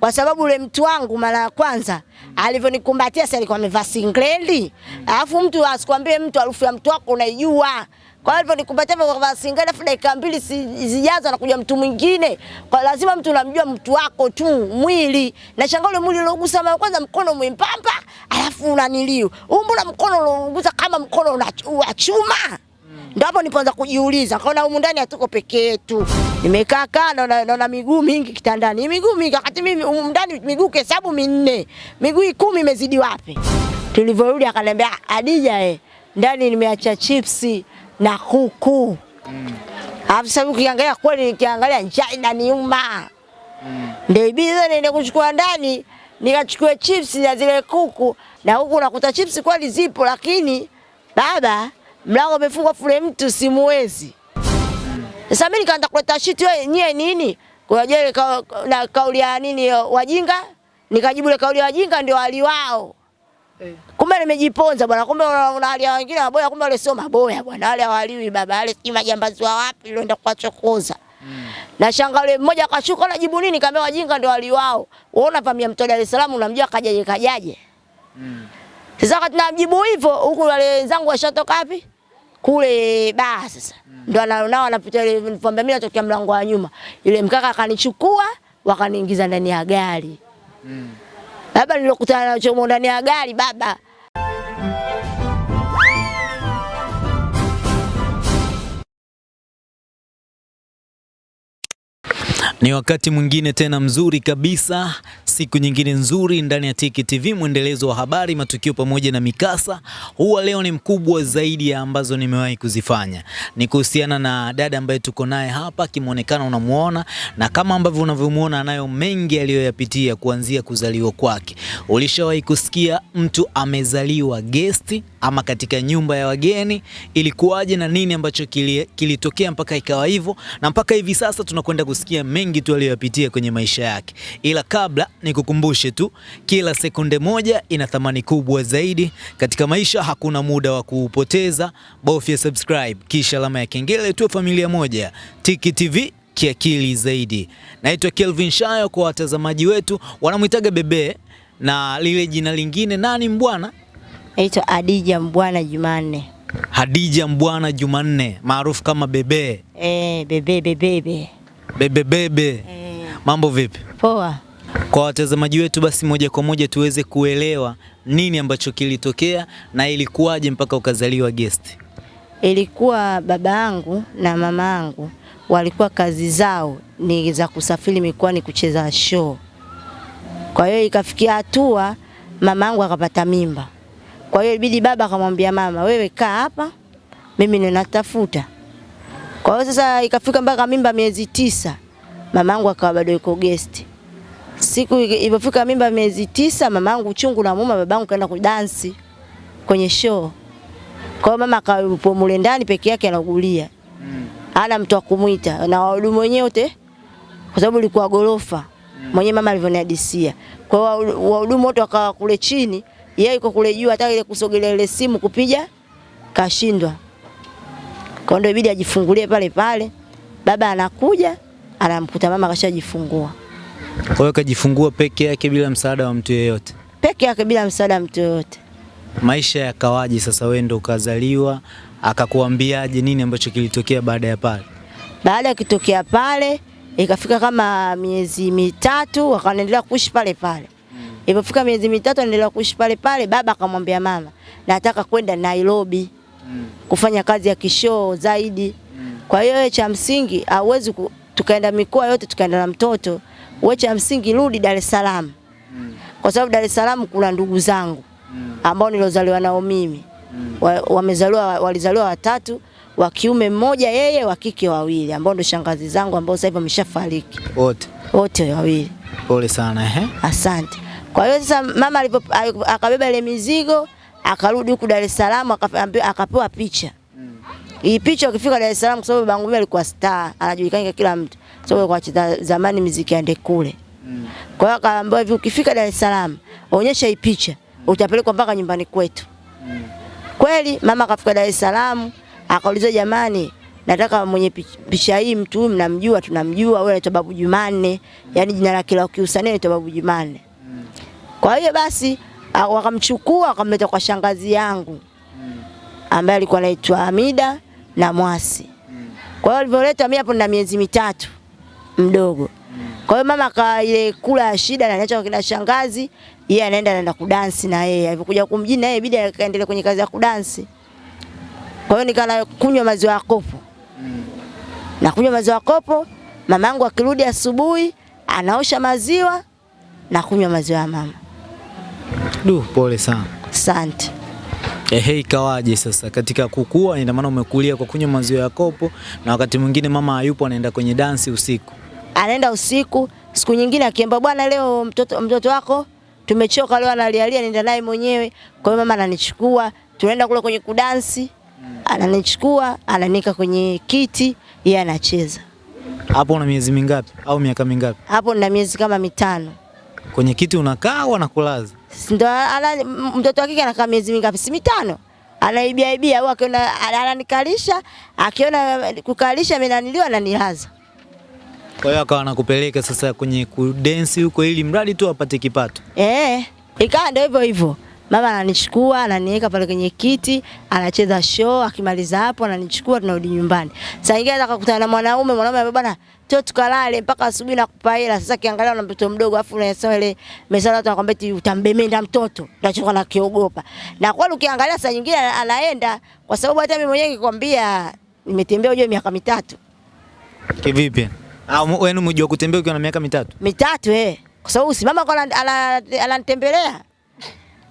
kwa sababu ule mtu wangu mara ya kwanza alivyonikumbatia sasa alikuwa amevaa singleli, alafu mtu asikwambie mtu harufu ya mtu wako unaijua. Kwa hiyo alivyonikumbatia kuvaa singleli, alafu dakika mbili si- zijazo anakuja mtu mwingine, kwa lazima mtu unamjua mtu wako tu mwili. Na shangaa ule mwili uliogusa mara kwanza mkono mwembamba, alafu unaniliu umbona mkono uliogusa kama mkono una- chuma Ndio hapo nilipoanza kujiuliza, kaona humu ndani hatuko peke yetu. Nimekaa kaa naona naona miguu mingi kitandani. Miguu mingi wakati mimi humu ndani miguu kesabu minne. Miguu kumi imezidi wapi? Tulivyorudi akaniambia Adija eh, ndani nimeacha chipsi na kuku. Alafu sasa ukiangalia kweli nikiangalia njaa inaniuma. Ndio ibidi sasa niende kuchukua ndani nikachukua chips na zile kuku na huku nakuta chips kweli zipo lakini baba mlango umefungwa fule mtu simuwezi. Sasa mimi nikaanza kuleta shiti wewe nyie nini? Kwa je ka, na kauli ya nini wajinga? Nikajibu ile kauli ya wajinga ndio hali wao. Kumbe nimejiponza bwana, kumbe una hali ya wengine maboya, kumbe wale sio maboya bwana, wale hawaliwi baba, wale si majambazi wa wapi ndio ndio kuwachokoza. Na shanga yule mmoja akashuka na jibu nini? Kaambia wajinga ndio hali wao. Wewe unavamia mtu Dar es Salaam unamjua kajaje kajaje. Sasa wakati namjibu hivyo huku wale wenzangu washatoka wapi? Kule baa sasa. ndo ana- nao anapita ile nilipoambia mimi natokea mlango wa nyuma. Yule mkaka akanichukua wakaniingiza ndani ya gari. Baba nilokutana nacho ndani ya gari baba. Ni wakati mwingine tena mzuri kabisa, siku nyingine nzuri ndani ya Tiki TV, mwendelezo wa habari, matukio pamoja na mikasa. Huwa leo ni mkubwa zaidi ya ambazo nimewahi kuzifanya. Ni kuhusiana na dada ambaye tuko naye hapa, kimuonekana unamuona, na kama ambavyo unavyomuona anayo mengi aliyoyapitia kuanzia kuzaliwa kwake. Ulishawahi kusikia mtu amezaliwa gesti ama katika nyumba ya wageni? Ilikuwaje na nini ambacho kili- kilitokea mpaka ikawa hivyo, na mpaka hivi sasa tunakwenda kusikia mengi tu aliyoyapitia kwenye maisha yake. Ila kabla nikukumbushe tu, kila sekunde moja ina thamani kubwa zaidi katika maisha. Hakuna muda wa kuupoteza, bofya subscribe kisha alama ya kengele, tuwe familia moja. Tiki TV kiakili zaidi. Naitwa Kelvin Shayo, kwa watazamaji wetu wanamwitaga Bebe na lile jina lingine nani mbwana? Naitwa Hadija Mbwana Jumanne. Hadija Mbwana Jumanne maarufu kama Bebe. Eh, bebe Bebe. Bebe bebe. Eh, Mambo vipi? poa. Kwa watazamaji wetu basi moja kwa moja tuweze kuelewa nini ambacho kilitokea na ilikuwaje mpaka ukazaliwa guest. Ilikuwa baba yangu na mama yangu walikuwa kazi zao ni za kusafiri mikoani kucheza show. Kwa hiyo ikafikia hatua mama yangu akapata mimba. Kwa hiyo ibidi baba akamwambia mama, wewe kaa hapa, mimi ninatafuta. Kwa hiyo sasa ikafika mpaka mimba miezi tisa, mama yangu akawa bado yuko guest. Siku ilipofika mimba miezi tisa, mama yangu uchungu na muma, babangu kaenda kudansi kwenye show. Kwa hiyo mama akawa yupo mule ndani peke yake anaugulia. Hana mtu wa kumwita na wahudumu wenyewe wote kwa sababu ilikuwa gorofa. Mwenyewe mama alivyonihadisia. Kwa hiyo wahudumu wote wakawa kule chini, yeye yuko kule juu hata ile kusogelea ile simu kupiga kashindwa. Kwa ndio ibidi ajifungulie pale pale. Baba anakuja anamkuta mama kashajifungua. Kwa hiyo kajifungua peke yake bila msaada wa mtu yeyote. Peke yake bila msaada wa mtu yeyote. Maisha yakawaje sasa wewe ndo ukazaliwa, akakuambiaje nini ambacho kilitokea baada ya pale? Baada ya kitokea pale ikafika kama miezi mitatu akaendelea kuishi pale pale. Ilipofika miezi mitatu anaendelea kuishi pale pale, baba akamwambia mama, nataka kwenda Nairobi mm. kufanya kazi ya kishoo zaidi. Mm. Kwa hiyo cha msingi hauwezi tukaenda mikoa yote tukaenda na mtoto. Wewe cha msingi rudi Dar es Salaam. Mm. Kwa sababu Dar es Salaam kuna ndugu zangu mm. ambao nilozaliwa nao mimi. Wa- Wamezaliwa walizaliwa watatu, wa kiume mmoja yeye, wa kike wawili ambao ndo shangazi zangu ambao sasa hivi wameshafariki Wote. wote wawili. Pole sana ehe. Asante. Kwa hiyo sasa mama alipo akabeba ile mizigo akarudi huku Dar es Salaam akaambiwa- akapewa picha. Hii picha ukifika Dar es Salaam kwa sababu babangu alikuwa star, anajulikana kila mtu. Sababu kwa chita, zamani muziki ande kule. Mm. Kwa hiyo akaambiwa hivi ukifika Dar es Salaam onyesha hii picha utapelekwa mpaka nyumbani kwetu. Mm. Kweli mama akafika Dar es Salaam akauliza jamani nataka mwenye picha hii mtu huyu mnamjua, tunamjua, wewe anaitwa Babu Jumanne, yani jina lake la kiusanii anaitwa Babu Jumanne. Kwa hiyo basi wakamchukua wakamleta kwa shangazi yangu ambaye alikuwa anaitwa Hamida na Mwasi. Kwa hiyo alivyoleta mimi hapo nina miezi mitatu mdogo. Kwa hiyo mama ka ile kula ya shida na niacha kwa shangazi, yeye anaenda anaenda kudansi na yeye. Alipokuja kumjini na yeye ibidi akaendelea kwenye kazi ya kudansi. Kwa hiyo nikana kunywa maziwa ya kopo. Na kunywa maziwa ya kopo, mamangu akirudi asubuhi anaosha maziwa na kunywa maziwa ya mama. Du, pole sana. Asante. Ehe, ikawaje sasa katika kukua? Ina maana umekulia kwa kunywa maziwa ya kopo, na wakati mwingine mama hayupo, anaenda kwenye dansi usiku. anaenda usiku. Siku nyingine akiamba bwana, leo mtoto mtoto wako tumechoka, leo analialia, nenda naye mwenyewe. Kwa hiyo mama ananichukua, tunaenda kule kwenye kudansi, ananichukua ananika kwenye kiti, yeye anacheza. Hapo una miezi mingapi au miaka mingapi? Hapo nina miezi kama mitano. Kwenye kiti unakaa au anakulaza? Ndo ana mtoto wa kike anakaa miezi mingapi? Si mitano. Anaibia ibia au akiona ananikalisha, akiona kukalisha mimi naniliwa ananilaza. Kwa hiyo akawa anakupeleka sasa kwenye kudensi huko, ili mradi tu apate kipato. Eh, ikawa ndio hivyo hivyo. Mama ananichukua ananiweka pale kwenye kiti, anacheza show, akimaliza hapo ananichukua tunarudi nyumbani. Saa ingine anataka kukutana na mwanaume, mwanaume bwana, njoo tukalale mpaka asubuhi na kupa hela. Sasa kiangalia na mtoto mdogo afu unasema ile mesala watu wanakwambia eti utambemenda mtoto. Nachoka na kiogopa. Na kweli ukiangalia saa nyingine anaenda kwa sababu hata mimi mwenyewe nikikwambia nimetembea ujue miaka mitatu. Kivipi? Au mu- wewe umejua kutembea ukiwa na miaka mitatu? mitatu eh. Kwa sababu si mama kwa ananitembelea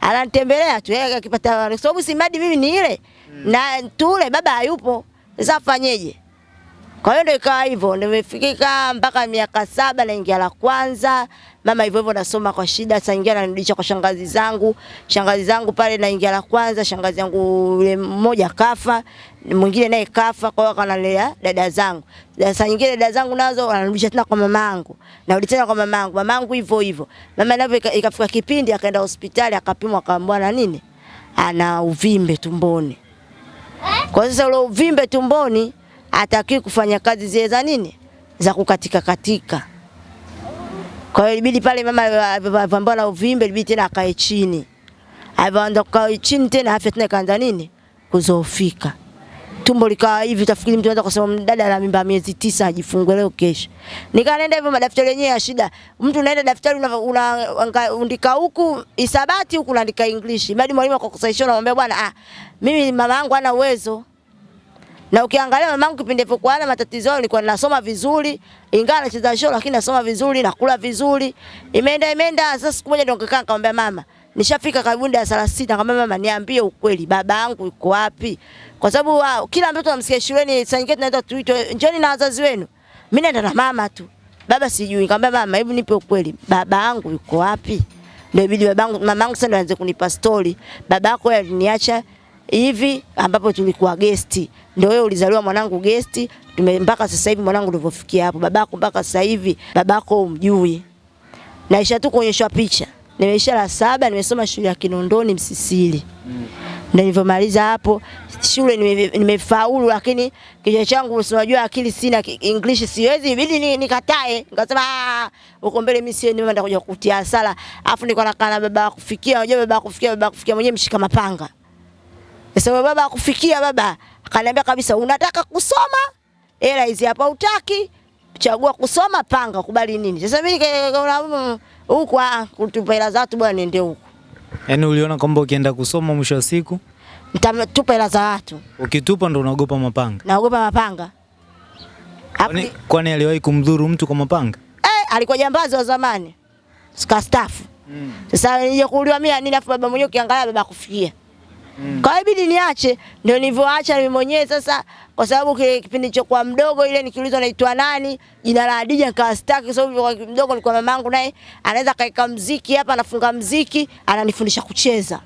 ananitembelea tu yeye akipata kwa sababu simadi mimi ni ile na tule baba hayupo, sasa afanyeje? Kwa hiyo ndio ikawa hivyo, nimefikika mpaka miaka saba naingia la kwanza. Mama hivyo hivyo nasoma kwa shida, saa nyingine ananirudisha kwa shangazi zangu. Shangazi zangu pale naingia la kwanza, shangazi yangu yule mmoja kafa, mwingine naye kafa, kwa hiyo akanalea dada zangu. Sasa nyingine dada zangu nazo wanarudisha tena kwa mamangu. Narudi tena kwa mamangu. Mamangu hivyo hivyo. Mama navyo ikafika kipindi akaenda hospitali akapimwa akaambiwa na nini? Ana uvimbe tumboni. Kwa sasa ule uvimbe tumboni hataki kufanya kazi zile za nini? Za kukatika katika. Kwa hiyo ilibidi pale mama alipambana na uvimbe ilibidi tena akae chini. Alipoanza kukaa chini tena afya tena ikaanza nini? Kuzoofika. Tumbo likawa hivi utafikiri mtu anaweza kusema mdada ana mimba miezi tisa ajifungue leo kesho. Nikaenda hivyo madaftari yenyewe ya shida. Mtu unaenda daftari una- una- anga- undika huku isabati huku unaandika English. Bado mwalimu akakusahisha unamwambia bwana ah mimi mama yangu hana uwezo. Na ukiangalia mamangu kipindi alipokuwa na matatizo nilikuwa nasoma vizuri, ingawa nacheza show lakini nasoma vizuri, nakula vizuri. Imeenda imeenda sasa siku moja ndio nikakaa nikamwambia mama, nishafika karibu darasa la sita nikamwambia mama niambie ukweli baba yangu yuko wapi? Kwa sababu wow, kila mtoto anamsikia shuleni saa nyingine tunaenda tuitwe njoni na wazazi wenu. Mimi naenda na mama tu. Baba sijui. Nikamwambia mama, hebu nipe ukweli. Baba yangu yuko wapi? Ndio ibidi babangu mamangu sasa ndo aanze kunipa story. Baba yako aliniacha hivi ambapo tulikuwa gesti. Ndio wewe ulizaliwa mwanangu gesti, tume mpaka sasa hivi mwanangu ulivyofikia hapo. Babako mpaka sasa hivi babako umjui. Naisha tu kuonyeshwa picha. Nimeisha la saba, nimesoma shule ya Kinondoni Msisili. Mm. Na nilivyomaliza hapo shule nimefaulu nime- lakini kichwa changu unajua akili sina, English siwezi, ibidi ni- nikatae. Nikasema "Ah, huko mbele mimi sieni, nimeenda kuja kutia sala Afu niko nakaa na baba kufikia, unajua baba kufikia, baba kufikia mwenyewe mshika mapanga. Sasa baba akufikia baba akaniambia kabisa unataka kusoma? Hela hizi hapa utaki. Chagua kusoma panga kubali nini? Sasa mimi nikaona huko huku ah, kutupa hela za watu bwana niende huku. Yaani uliona kwamba ukienda kusoma mwisho wa siku Nitatupa hela za watu. ukitupa ndo unaogopa mapanga. Naogopa mapanga. Kwani, kwani aliwahi kumdhuru mtu kwa mapanga? eh, alikuwa jambazi wa zamani. Skastafu. Sasa nije kuuliwa mimi nini afu baba mwenyewe ukiangalia baba kufikia. Kwa hiyo niache, ndio nilivyoacha mimi mwenyewe sasa, kwa sababu kile kipindi cha kwa mdogo ile nikiulizwa naitwa nani, jina la Adija nikawa sitaki kwa sababu kwa mdogo nilikuwa mamangu naye anaweza kaeka mziki hapa, anafunga mziki, ananifundisha kucheza.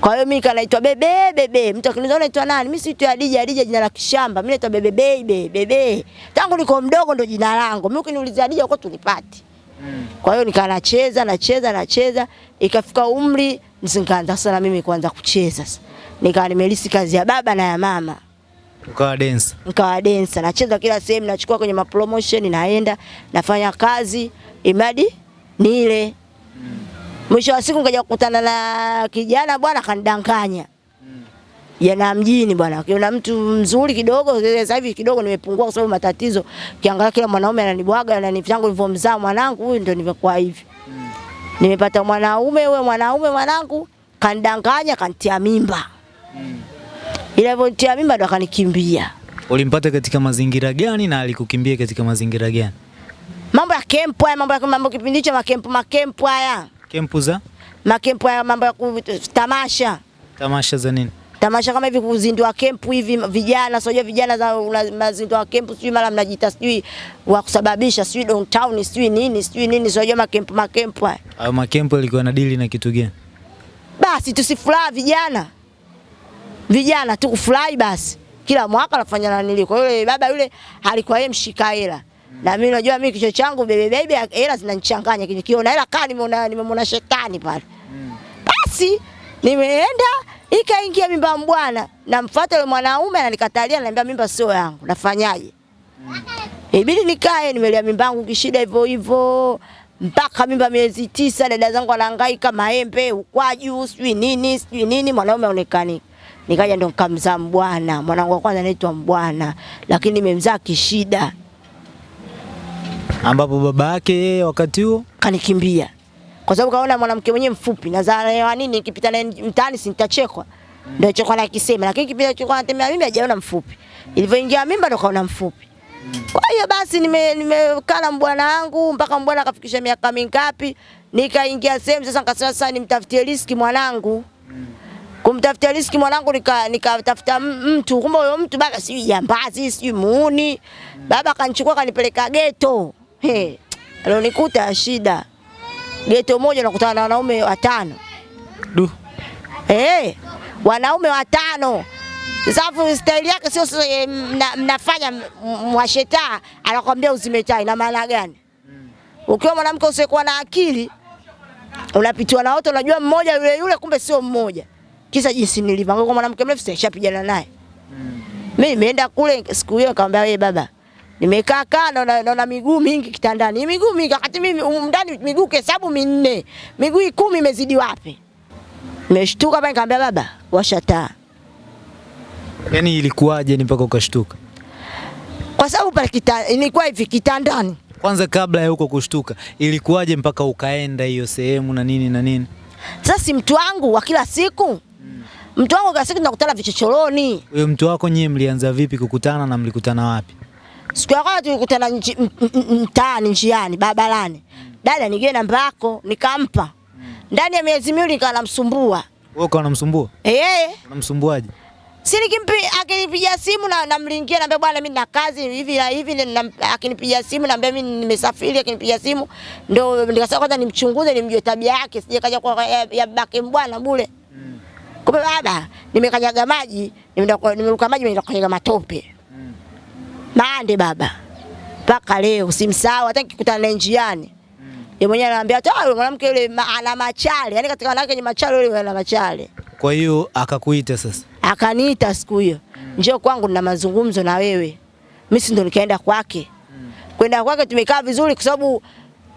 Kwa hiyo mimi kanaitwa bebe bebe. Mtu akiniuliza unaitwa nani? Mimi siitwi Adija, Adija jina la kishamba. Mimi naitwa bebe bebe bebe. Tangu niko mdogo ndo jina langu. Mimi ukiniuliza Adija uko tulipati. Kwa hiyo nikaa nacheza nacheza nacheza, ikafika umri nikaanza sana mimi kuanza kucheza sasa. Nikawa nimelisi kazi ya baba na ya mama. Ukawa densa nikawa densa, nacheza kila sehemu, nachukua kwenye mapromotion, naenda nafanya kazi imadi nile. Mwisho wa siku nikaja kukutana na kijana bwana, kanidanganya jana mjini bwana, kiona mtu mzuri kidogo. Sasa hivi kidogo nimepungua kwa sababu matatizo, kiangalia kila mwanaume ananibwaga, ananitangu nilivyomzaa mwanangu huyu, ndio nimekuwa hivi. Nimepata mwanaume, huyo mwanaume mwanangu kanidanganya, kantia mimba. mm. ila alivyotia mimba ndo akanikimbia. Ulimpata katika mazingira gani na alikukimbia katika mazingira gani? mambo ya kempu haya, mambo ya mambo kipindi hicho makempu makempu haya Kempu za makempu haya, mambo ya tamasha tamasha za nini? Tamasha kama hivi kuzindua kempu hivi vijana, sio vijana za mazindua kempu, sijui mara mnajita sijui wa kusababisha sijui downtown sijui nini sijui nini, sio makempu makempu haya. Hayo makempu yalikuwa na dili na kitu gani? Basi tusifurahi vijana, vijana tu kufurahi basi, kila mwaka anafanya na nili. Kwa yule baba yule alikuwa yeye mshika hela na mimi najua mimi kichwa changu bebe bebe hela zinanichanganya, kiona hela kali nimeona nimemwona shetani pale. Basi nimeenda ikaingia mimba ya mbwana, namfuata yule mwanaume ananikatalia, ananiambia mimba sio yangu, nafanyaje? Ibidi nikae, nimelea mimba yangu kishida hivyo hivyo mpaka mimba miezi tisa, dada zangu wanahangaika maembe, ukwaju, sijui nini sijui nini, mwanaume aonekani. Nikaja ndo nikamzaa mbwana, mwanangu wa kwanza anaitwa mbwana, lakini nimemzaa kishida, Ambapo baba yake yeye wakati huo kanikimbia kwa sababu kaona mwanamke mwenyewe mfupi, na nazaa nini, nikipita naye mtaani si nitachekwa, ndio na kisema lakini kipita chokuwa anatembea mimi hajaona mfupi, ilivyoingia mimba ndo kaona mfupi. Kwa hiyo basi nime na mbwana wangu mpaka mbwana akafikisha miaka mingapi, nikaingia sehemu sasa, nikasema sasa nimtafutie riski mwanangu. Kumtafutia riski mwanangu, nika nikatafuta nika mtu, kumbe huyo mtu baba sijui jambazi sijui muuni. Baba akanichukua akanipeleka geto, he, alionikuta shida. Geto moja nakutana na wanaume watano du Eh, wanaume watano. Safu staili yake sio eh, mna, mnafanya mwasheta anakwambia uzime na ina maana gani? Ukiwa mwanamke usiyekuwa na akili unapitiwa na wote, unajua mmoja yule yule, kumbe sio mmoja. Kisa jinsi nilivyo, kwa mwanamke mrefu sishapigana naye. Mimi nimeenda kule siku hiyo nikamwambia wewe baba, nimekaa kaa naona naona miguu mingi kitandani. Miguu mingi wakati mimi ndani miguu kesabu minne. Miguu kumi imezidi wapi? Nimeshtuka pale nikamwambia baba, washa taa. Yaani ilikuwaje ni mpaka ukashtuka? Kwa sababu pale kita, ilikuwa hivi kitandani. Kwanza kabla ya huko kushtuka, ilikuwaje mpaka ukaenda hiyo sehemu na nini na nini? Sasa si mtu wangu wa kila siku. Mtu wangu kila siku tunakutana vichochoroni. Huyo mtu wako nyie mlianza vipi kukutana na mlikutana wapi? Siku ya kwanza tulikutana nji- mtaani njiani barabarani. Dada nijue namba yako nikampa. Ndani ya miezi miwili nikawa namsumbua. Wewe ukawa unamsumbua? Eh, Unamsumbuaje? si nikimpi akinipigia simu na namlingia naambia bwana mimi na kazi hivi na hivi na akinipigia simu naambia mimi nimesafiri akinipigia simu ndo nikasema kwanza nimchunguze nimjue tabia yake sije kaja kwa ya, ya babake mbwana bure. Kumbe baba nimekanyaga maji nimeruka maji nimekanyaga matope. Mande baba. Mpaka leo simsahau hata nikikutana naye njiani. Yeye mwenyewe ananiambia tu "Ah, yule mwanamke yule ana machale. Yaani katika wanawake wenye machale yule ana machale. Kwa hiyo akakuita sasa. Akaniita siku hiyo, njoo kwangu na mazungumzo na wewe. Mimi si ndo nikaenda kwake. Kwenda kwake tumekaa vizuri kwa sababu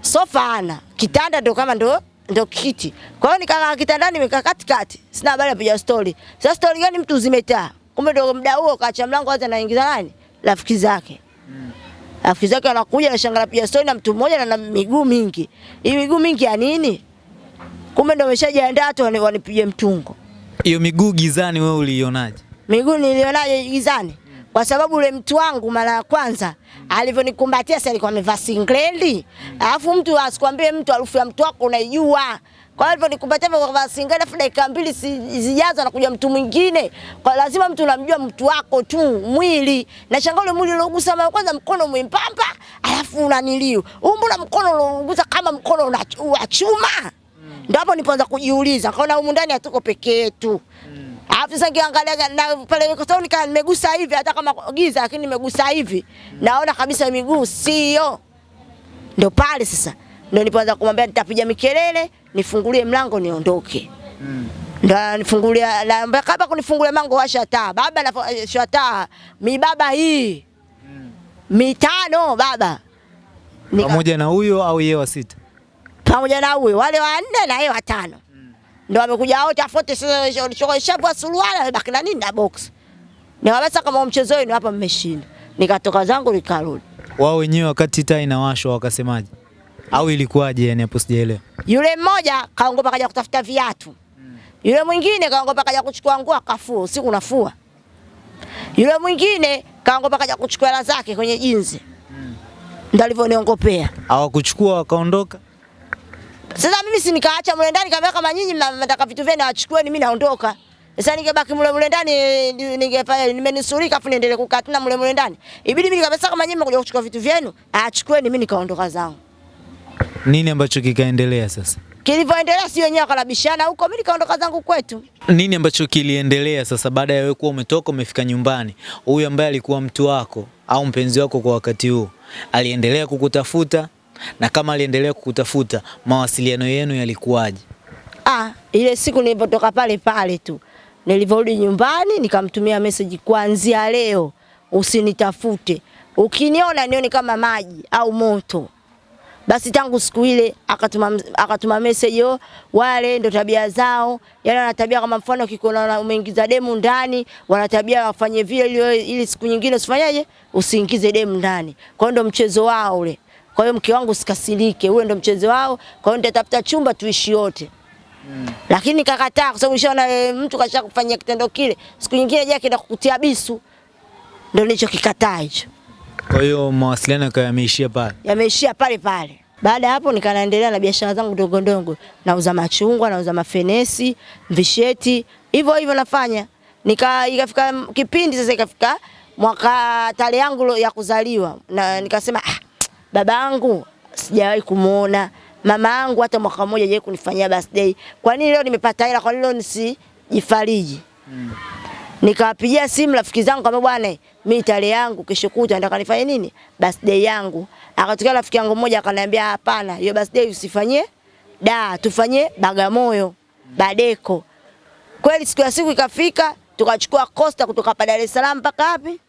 sofa ana, kitanda ndo kama ndo ndo kiti. Kwa hiyo nikakaa kitandani nimekaa katikati. Sina habari ya story. Sasa story gani mtu zimetaa? Kumbe ndo muda huo kaacha mlango wazi anaingiza nani? Rafiki zake. Rafiki zake anakuja na shangara pia story na mtu mmoja na na miguu mingi. Hii miguu mingi ya nini? Kumbe ndio ameshajiandaa tu wani- wanipige mtungo. Hiyo miguu gizani wewe uliionaje? miguu nilionaje gizani kwa sababu ule mtu wangu mara ya kwanza alivyonikumbatia sasa alikuwa amevaa singlendi, alafu mtu asikwambie mtu harufu ya mtu wako unaijua. Kwa hiyo alivyonikumbatia kwa singlendi, alafu dakika mbili zijazo anakuja mtu mwingine, kwa lazima mtu unamjua mtu wako tu mwili. Na shangaa mwili uliogusa mara kwanza, mkono mwembamba, alafu unaniliu umbu na mkono uliogusa kama mkono wa chuma. Ndio hapo nilipoanza kujiuliza, kaona humu ndani hatuko peke yetu. Alafu sasa nikiangalia na pale kwa sababu nika nimegusa hivi hata kama giza lakini nimegusa hivi. Naona kabisa miguu sio. Ndio pale sasa. Ndio nilipoanza kumwambia nitapiga mikelele, nifungulie mlango niondoke. Mm. Ndio ananifungulia la kama kunifungulia mango washa taa baba na washa taa mi baba hii Mm. mitano baba Nika- Pamoja na huyo au yeye wa sita? pamoja na huyo wale wa nne na yeye wa tano. Mm. ndo amekuja wote afote shavua suruali amebaki na nini na box nikamwambia kama mchezo wenu hapa mmeshinda nikatoka zangu nikarudi Wao wenyewe wakati taa inawashwa wakasemaje? Au ilikuwaje yani hapo sijaelewa. Yule mmoja kaongopa kaja kutafuta viatu. Yule mwingine kaongopa kaja kuchukua nguo akafua, usiku nafua. Yule mwingine kaongopa kaja kuchukua hela zake kwenye jinzi. Ndio alivyoniongopea. Hawakuchukua wakaondoka? Sasa mimi si nikaacha mle ndani kama kama nyinyi mnataka vitu vyenu achukueni mimi naondoka. Sasa ningebaki mule mule ndani ningefanya nimenisurika afu niendelee kukaa tena mule mule ndani. Ibidi mimi nikabisa kama nyinyi mnakuja kuchukua vitu vyenu, achukueni mimi nikaondoka zangu. Nini ambacho kikaendelea sasa? Kilivyoendelea si wenyewe wakarabishana huko, mimi nikaondoka zangu kwetu. Nini ambacho kiliendelea sasa baada ya wewe kuwa umetoka umefika nyumbani? Huyu ambaye alikuwa mtu wako au mpenzi wako kwa wakati huo aliendelea kukutafuta, na kama aliendelea kukutafuta, mawasiliano yenu yalikuwaje? Ah, ile siku nilipotoka pale pale tu nilivyorudi nyumbani nikamtumia message, kuanzia leo usinitafute, ukiniona nione kama maji au moto. Basi tangu siku ile akatuma akatuma message yo, wale ndo tabia zao, yani wana tabia kama mfano kikuona umeingiza demu ndani, wana tabia wafanye vile ili, ili siku nyingine usifanyaje, usiingize demu ndani. Kwa hiyo ndo mchezo wao ule. Kwa hiyo mke wangu usikasirike, ule ndo mchezo wao. Kwa hiyo nitatafuta chumba tuishi wote lakini nikakataa kwa sababu nishaona e, mtu kasha kufanyia kitendo kile, siku nyingine je akienda kukutia bisu, ndio nilichokikataa hicho. Kwa hiyo mawasiliano yakawa yameishia pale. Yameishia pale pale. Baada ya hapo nikaendelea na biashara zangu ndogo ndogo, nauza machungwa, nauza mafenesi, visheti, hivyo hivyo nafanya. Nika ikafika kipindi sasa, ikafika mwaka tarehe yangu ya kuzaliwa, na nikasema ah, baba yangu sijawahi kumuona mama yangu hata mwaka mmoja hajawahi kunifanyia birthday. Kwa nini leo nimepata hela? Kwa nini leo nisijifariji? Nikawapigia simu rafiki zangu kama bwana, mimi tarehe yangu kesho kuta nataka nifanye nini? Birthday yangu. Akatokea rafiki yangu mmoja akaniambia hapana, hiyo birthday usifanyie da, tufanye Bagamoyo, Badeko. Kweli siku ya siku ikafika, tukachukua Costa kutoka pa Dar es Salaam mpaka wapi?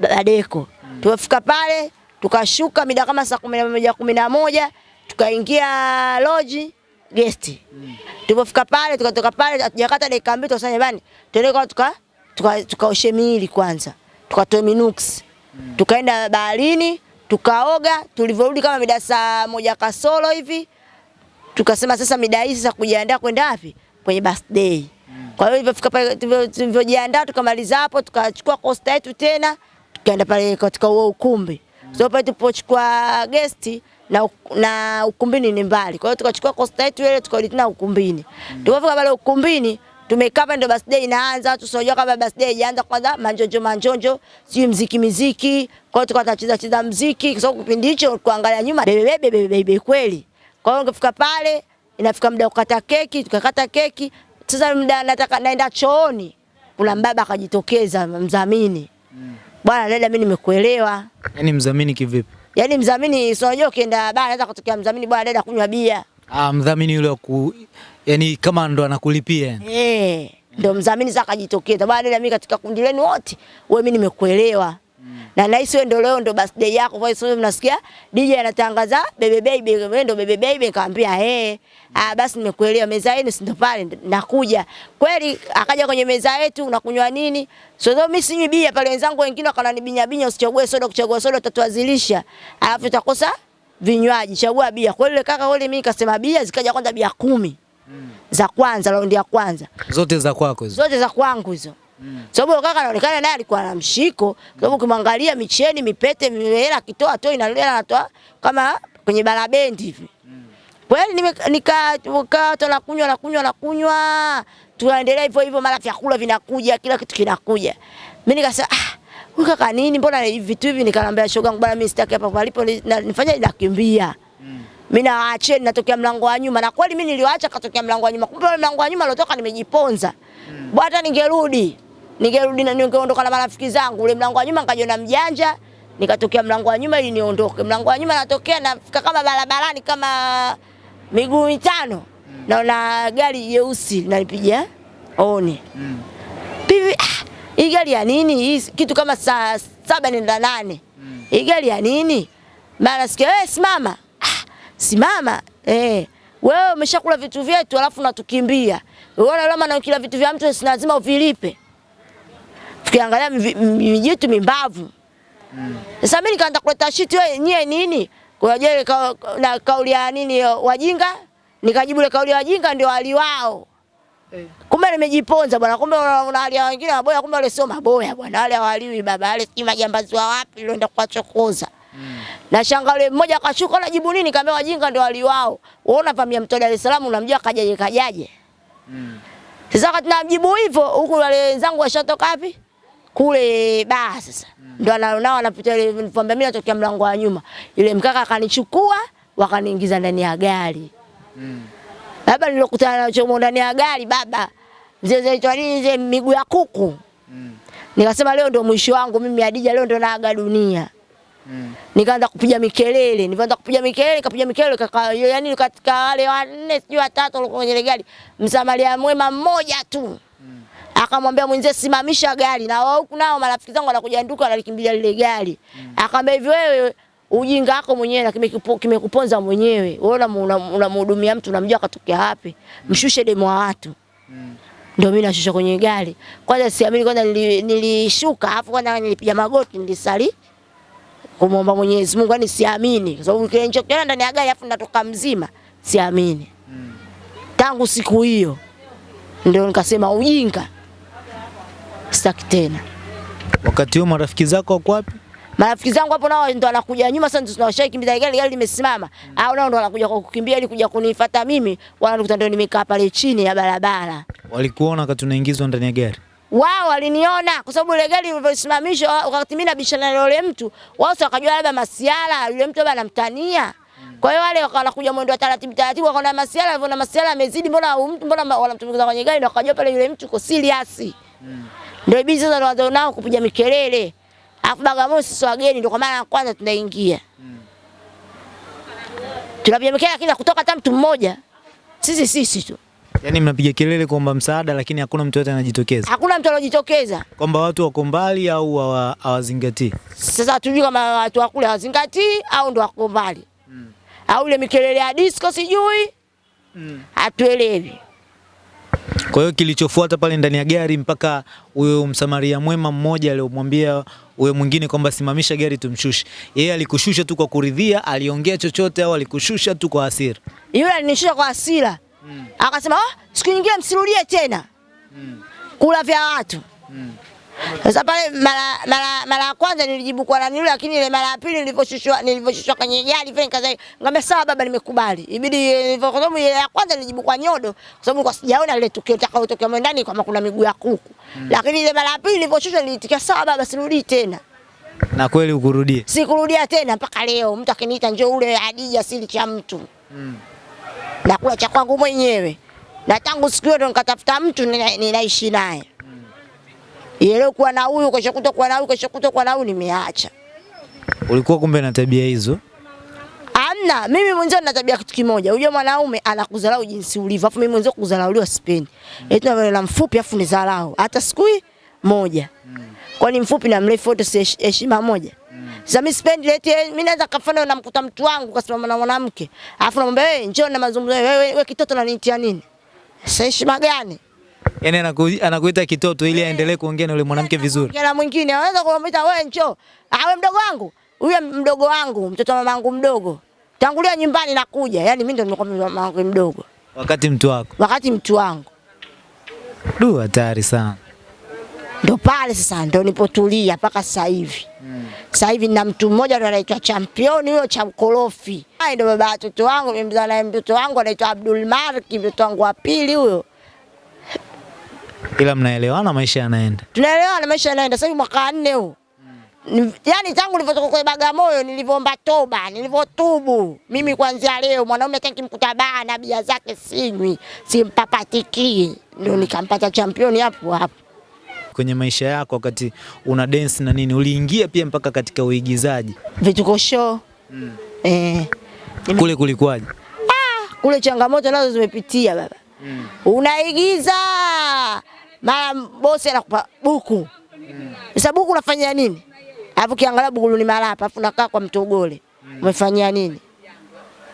Badeko. Tumefika pale, tukashuka mida kama saa kumi na moja kumi na moja tukaingia loji gesti. Tulipofika pale tukatoka pale hatujakata dakika mbili tukasema bani, tuende kwa tuka tukaoshe tuka miili kwanza. Tukatoe minux. Tukaenda baharini, tukaoga, tulivyorudi kama mida saa moja kasoro hivi. Tukasema sasa mida hii sasa kujiandaa kwenda wapi? Kwenye birthday. Kwa hiyo ilivyofika pale tulivyojiandaa tukamaliza hapo tukachukua costa yetu tena tukaenda pale katika huo ukumbi. So pale tulipochukua gesti na, na ukumbini ni mbali. Kwa hiyo tukachukua costa yetu ile tukarudi tena ukumbini. Tulipofika pale ukumbini tumekaa hapa ndo birthday inaanza, watu sio kama birthday ijaanza kwanza manjonjo manjonjo, sijui mziki miziki. Kwa hiyo tukawa tunacheza cheza mziki kwa sababu kipindi hicho kuangalia nyuma bebe bebe bebe kweli. Kwa hiyo ungefika pale inafika muda kukata keki, tukakata keki. Sasa muda nataka naenda chooni, kuna mbaba akajitokeza mdhamini. Bwana dada, mimi nimekuelewa. Yaani mdhamini kivipi? Yaani mdhamini sio unajua ukienda baa anaweza kutokea mdhamini bwana dada kunywa bia. Ah, mdhamini yule ku yani kama ndo anakulipia. Eh, ndo mdhamini sasa akajitokeza. Bwana dada, mimi katika kundi lenu wote, wewe mimi nimekuelewa. Na nahisi wewe ndio leo ndo birthday yako, kwa hiyo mnasikia DJ anatangaza bebe baby, wewe ndo bebe baby, kaambia eh, ah basi nimekuelewa, meza yenu si ndo pale nakuja. Kweli akaja kwenye meza yetu, unakunywa nini? Sio mimi sinywi bia pale, wenzangu wengine wakananibinya binya, usichague soda, kuchagua soda utatuazilisha. Alafu utakosa vinywaji, chagua bia. Kwa ile kaka wale mimi kasema bia, zikaja kwanza bia kumi za kwanza, raundi ya kwanza Zote za kwako hizo. zote za kwangu hizo. Sababu kaka anaonekana naye alikuwa na mshiko, sababu ukimwangalia micheni, mipete, hela akitoa toi na hela anatoa kama kwenye barabendi hivi. Kweli nime- nika nika na kunywa na kunywa na kunywa, tunaendelea hivyo hivyo, mara vyakula vinakuja, kila kitu kinakuja. Mimi nikasema ah, huyu kaka nini, mbona hivi vitu hivi? Nikamwambia shoga yangu, bwana, mimi sitaki hapa palipo nifanye nakimbia. Mimi nawaacheni natokea mlango wa nyuma na kweli mimi niliwaacha katokea mlango wa nyuma. Kumbe mlango wa nyuma aliotoka nimejiponza. Mm. Bwana ningerudi. Ningerudi na ningeondoka na marafiki zangu. Ule mlango wa nyuma nikajiona mjanja. Nikatokea mlango wa nyuma ili niondoke. Mlango wa nyuma natokea nafika kama barabarani kama miguu mitano. mm. Naona gari jeusi linanipiga oni Mm. pivi ah, hii gari ya nini hii kitu kama saa saba nenda nane hii gari ya nini mara sikia wewe simama simama eh. Wewe umeshakula vitu vyetu alafu unatukimbia. Unaona lama na kila vitu vya mtu si lazima uvilipe. Tukiangalia mijitu mimbavu. Sasa mimi nikaanza kuleta shiti wewe nyie nini? Kwa je ka, na kauli ya nini wajinga? Nikajibu ile kauli ya wajinga ndio wali wao. Kumbe nimejiponza bwana, kumbe una hali ya wengine maboya, kumbe wale sio maboya bwana, wale hawaliwi baba, wale si majambazi wa wapi ndio kuwachokoza. Na shanga yule mmoja akashuka na jibu nini, kaambia wajinga ndio wali wao. Unavamia mto Dar es Salaam unamjua kajaje kajaje. Sasa wakati namjibu hivyo huku wale wenzangu washatoka wapi? Kule baa sasa. Mm. Ndio ana- nao wanapita ile nilipoambia mimi natokea mlango wa nyuma. Yule mkaka akanichukua wakaniingiza ndani ya gari. Mm. Baba nilokutana nacho chomo ndani ya gari baba. Mzee zaitwa nini mzee miguu ya kuku. Mm. Nikasema leo ndio mwisho wangu mimi Hadija leo ndio naaga dunia. Nikaanza kupiga mikelele, nikaanza kupiga mikelele, kapiga mikelele kaka, yani katika wale wanne sijui watatu walikuwa kwenye gari, msamaria mwema mmoja tu. Mm. Akamwambia mwenzie simamisha gari na wao huku nao marafiki zangu wanakuja nduka wanalikimbilia lile gari. Mm. Akamwambia hivi wewe ujinga wako mwenyewe lakini kimekupo- kimekuponza mwenyewe. Wewe unamhudumia una, mtu unamjua katokea wapi? Mshushe demo wa watu. Mm Ndio mimi nashusha kwenye gari. Kwanza siamini kwanza nilishuka, nili- afu kwanza nilipiga magoti nilisali kumwomba Mwenyezi Mungu, yani siamini kwa sababu kile nilichokiona ndani ya gari afu natoka mzima, siamini. Mm. Tangu siku hiyo ndio nikasema ujinga sitaki tena. Wakati huo marafiki zako wako wapi? Marafiki zangu hapo nao ndo wanakuja nyuma sasa, ndio tunawashakimbiza gari, gari limesimama, Mm. au nao ndo wanakuja kwa kukimbia ili kuja kunifuata mimi, wananikuta ndio nimekaa pale chini ya barabara. Walikuona wakati unaingizwa ndani ya gari? Wao waliniona kwa sababu ile gari ilivyosimamishwa, wakati mimi nabishana na yule mtu, wao wakajua labda masiala, yule mtu labda anamtania. Kwa hiyo wale wakawa wanakuja mwendo wa taratibu taratibu, wakaona masiala, walivyoona masiala amezidi, mbona huyu mtu mbona wanamtumikiza wanamtumbukiza kwenye gari, na wakajua pale yule mtu uko serious. Ndio ibidi sasa wazo nao kupiga mikelele. afu Bagamoyo sisi wageni, ndio kwa mara ya kwanza tunaingia. Tunapiga mikelele, lakini kutoka hata mtu mmoja, sisi sisi tu, Yaani mnapiga kelele kuomba msaada lakini hakuna mtu yote anajitokeza. hakuna mtu anajitokeza. Kwamba watu wako mbali au hawa- hawazingatii. Sasa hatujui kama watu wa kule hawazingatii au ndo wako mbali Mm. au ile mikelele ya disco sijui, Mm. hatuelewi. Kwa hiyo kilichofuata pale ndani ya gari mpaka huyo msamaria mwema mmoja aliyomwambia huyo mwingine kwamba simamisha gari tumshushe. Yeye alikushusha tu kwa kuridhia, aliongea chochote au alikushusha tu kwa hasira? Yule alinishusha kwa hasira akasema, oh, siku nyingine msirudie tena mm. kula vya watu. mm. Sasa pale mara mara mara ya kwanza nilijibu kwa nani yule, lakini ile mara ya pili nilivyoshushwa nilivyoshushwa kwenye gari vile nikaza ngambia sawa baba, nimekubali. Ibidi nilivyo kwa sababu ile ya kwanza nilijibu kwa nyodo, kwa sababu kwa sijaona ile tukio litakayotokea mwe ndani kama kuna miguu ya kuku. mm. Lakini ile mara ya pili nilivyoshushwa nilitikia sawa baba, sirudi tena. Na kweli ukurudie. Sikurudia tena mpaka leo. Mtu akiniita njoo ule Hadija sili cha mtu. Nakula cha kwangu mwenyewe. Na tangu siku hiyo ndo nikatafuta mtu ninaishi naye. Ile kuwa na huyu kesho kutwa kuwa na huyu kesho kutwa kuwa na huyu nimeacha. Ulikuwa kumbe na tabia hizo. Amna, mimi mwenzio nina tabia kitu kimoja. Unajua mwanaume anakudharau jinsi ulivyo. Afu mimi mwenzio kudharauliwa sipendi. Eti na na mfupi afu ni dharau. Hata siku moja. Kwa Kwani mfupi na mrefu wote si heshima moja? Sasa sipendi eti eh, mimi naweza kafanya namkuta mtu wangu kasimama na mwanamke. Alafu namwambia wewe njoo na mazungumzo wewe wewe kitoto unanitia nini? Sasa heshima gani? Yaani anaku, anakuita kitoto ili aendelee kuongea na yule mwanamke vizuri. Kila mwingine anaweza kumwita wewe njoo. Ah wewe mdogo wangu. Huyo mdogo wangu, mtoto wa mamangu mdogo. Tangulia nyumbani nakuja. Yaani mimi ndo nimekuwa mamangu mdogo. Wakati mtu wako. Wakati mtu wangu. Du, hatari sana. Ndo pale sasa ndo nipotulia mpaka sasa hivi. Sasa hivi na mtu mmoja ndo anaitwa championi huyo cha ukorofi. Hai ndo baba watoto wangu, nimemzaa naye mtoto wangu anaitwa Abdul Malik, mtoto wangu wa pili huyo. Ila mnaelewana, maisha yanaenda. Tunaelewana, maisha yanaenda. Sasa hivi mwaka wa nne huu. Ni- Yaani tangu nilivyotoka kwa Bagamoyo nilivyoomba toba, nilivyotubu. Mimi kuanzia leo mwanaume hata mkuta baa na bia zake sinywi, simpapatikii. Ndio nikampata championi hapo hapo. Kwenye maisha yako wakati una dance na nini, uliingia pia mpaka katika uigizaji. Vituko show. mm. Eh. Kule kulikuwaje? kule changamoto nazo zimepitia baba. mm. Unaigiza mara bosi anakupa buku. mm. Sasa buku unafanya nini? Alafu kiangalia buku ni malapa, alafu unakaa kwa mtogole. mm. Umefanyia nini?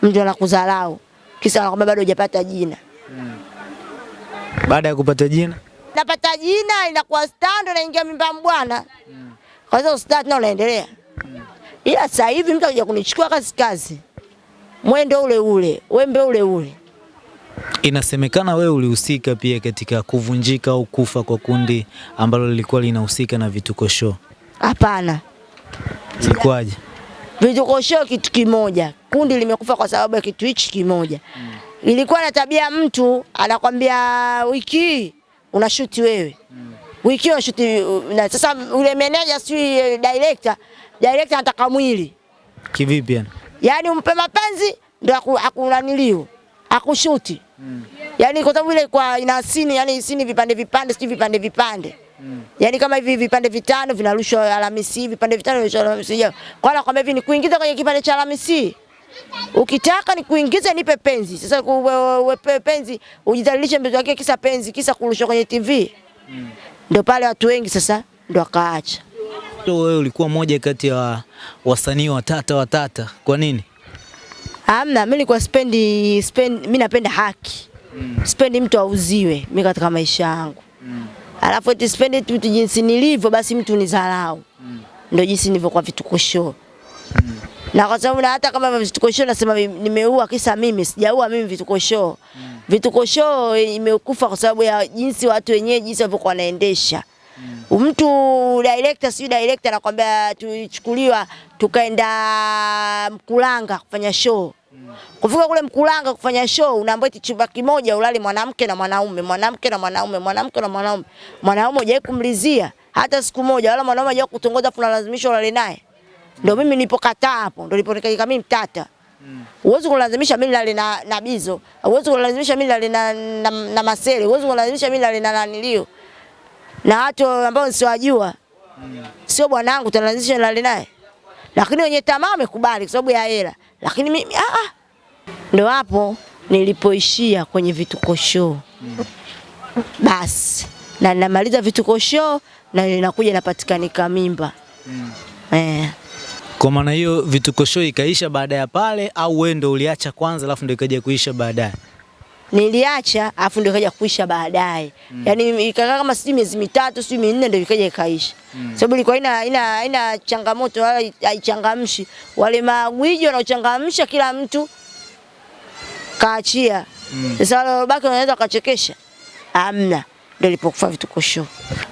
Mtu anakudharau. Kisa anakwambia bado hujapata jina. mm. Baada ya kupata jina Napata jina inakuwa stando naingia mimba mbwana. Kwa hiyo ustadi na unaendelea. Ila sasa hivi mtu akija kunichukua kazi kazi. Mwendo ule ule, wembe ule ule. inasemekana wewe ulihusika pia katika kuvunjika au kufa kwa kundi ambalo lilikuwa linahusika na vituko show. Hapana. Ilikuwaje? Vituko show kitu kimoja. Kundi limekufa kwa sababu ya kitu hichi kimoja. Ilikuwa na tabia mtu anakwambia wiki unashuti wewe. mm. Wiki unashuti na sasa ule manager si director, director anataka mwili. Kivipi yani? Yaani umpe mapenzi ndio aku- akunaniliu. Akushuti. Yaani kwa sababu ile kwa ina sini, yani sini vipande vipande, si vipande vipande. Mm. Yaani kama hivi vipande vitano vinarushwa Alhamisi, vipande vitano vinarushwa Alhamisi. Kwa hiyo nakwambia hivi ni kuingiza kwenye kipande cha Alhamisi. Ukitaka nikuingize nipe penzi. Sasa we- penzi ujidhalilishe mbele yake kisa penzi, kisa kurushwa kwenye TV. Ndio pale watu wengi sasa ndo akaacha. Wewe ulikuwa moja kati ya wasanii watata watata. Kwa nini? Hamna, mimi nilikuwa spendi spend mimi napenda haki. Mm. Spendi mtu auziwe mimi katika maisha yangu. Mm. Alafu eti spendi tu jinsi nilivyo basi mtu nidharau. Ndio jinsi nilivyo kwa vituko show. Na kwa sababu na hata kama vituko show nasema nimeua kisa mimi sijaua mimi vituko show. Vituko show imekufa kwa sababu ya jinsi watu wenyewe jinsi walivyokuwa wanaendesha. Mm. Mtu director si director anakuambia tulichukuliwa tukaenda Mkulanga kufanya show. Mm. Kufika kule Mkulanga kufanya show unaambiwa eti chumba kimoja ulali mwanamke na mwanaume, mwanamke na mwanaume, mwanamke na mwanaume. Mwanaume hujawahi kumlizia hata siku moja wala mwanaume hajawahi kutongoza afu unalazimishwa ulale naye. Ndio mimi nilipokataa hapo, ndio niliponika mimi mtata. Huwezi kulazimisha mimi nilale na, na Bizo. Huwezi kulazimisha mimi nilale na, na, na Masele. Huwezi kulazimisha mimi nilale na nanilio. Na watu ambao nisiwajua. Sio bwanangu tunalazimisha nilale naye. Lakini wenye tamaa wamekubali kwa sababu ya hela. Lakini mimi ah ah. Ndio hapo nilipoishia kwenye vituko show. Basi na namaliza vituko show na inakuja napatikanika mimba. Eh. Kwa maana hiyo vituko show ikaisha baada ya pale au wewe ndio uliacha kwanza alafu ndio ikaja kuisha baadaye? niliacha alafu ndio ikaja kuisha baadaye. Mm. Yaani ikakaa kama sijui miezi mitatu sijui minne ndio ikaja ikaisha. Mm. Sababu ilikuwa ina ina ina changamoto wala haichangamshi. Wale magwiji wanaochangamsha kila mtu kaachia. Mm. Sasa wale waliobaki wanaweza kachekesha. Amna. Ndio ilipokufa vituko show.